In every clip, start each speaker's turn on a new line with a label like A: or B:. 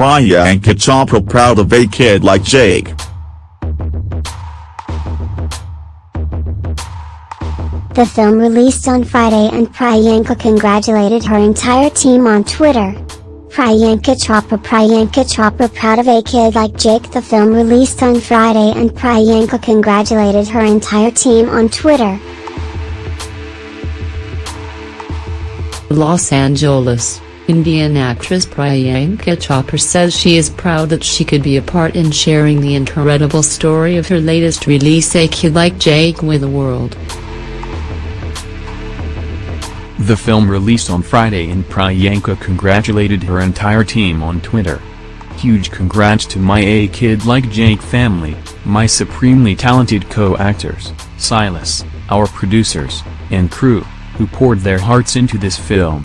A: Priyanka Chopra proud of a kid like Jake.
B: The film released on Friday and Priyanka congratulated her entire team on Twitter. Priyanka Chopra Priyanka Chopra proud of a kid like Jake The film released on Friday and Priyanka congratulated her entire team on Twitter.
C: Los Angeles, Indian actress Priyanka Chopra says she is proud that she could be a part in sharing the incredible story of her latest release A Kid Like Jake with the world.
D: The film released on Friday and Priyanka congratulated her entire team on Twitter. Huge congrats to my A Kid Like Jake family, my supremely talented co-actors, Silas, our producers, and crew, who poured their hearts into this film.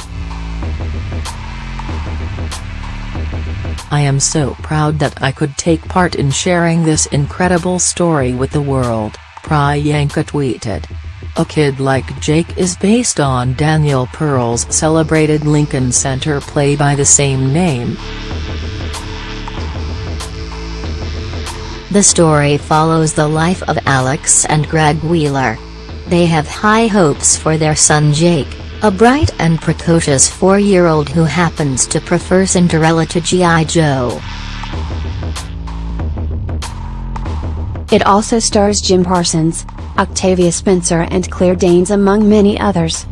C: I am so proud that I could take part in sharing this incredible story with the world, Priyanka tweeted. A Kid Like Jake is based on Daniel Pearle's celebrated Lincoln Center play by the same name.
E: The story follows the life of Alex and Greg Wheeler. They have high hopes for their son Jake, a bright and precocious four-year-old who happens to prefer Cinderella to G.I. Joe.
F: It also stars Jim Parsons, Octavia Spencer and Claire Danes among many others.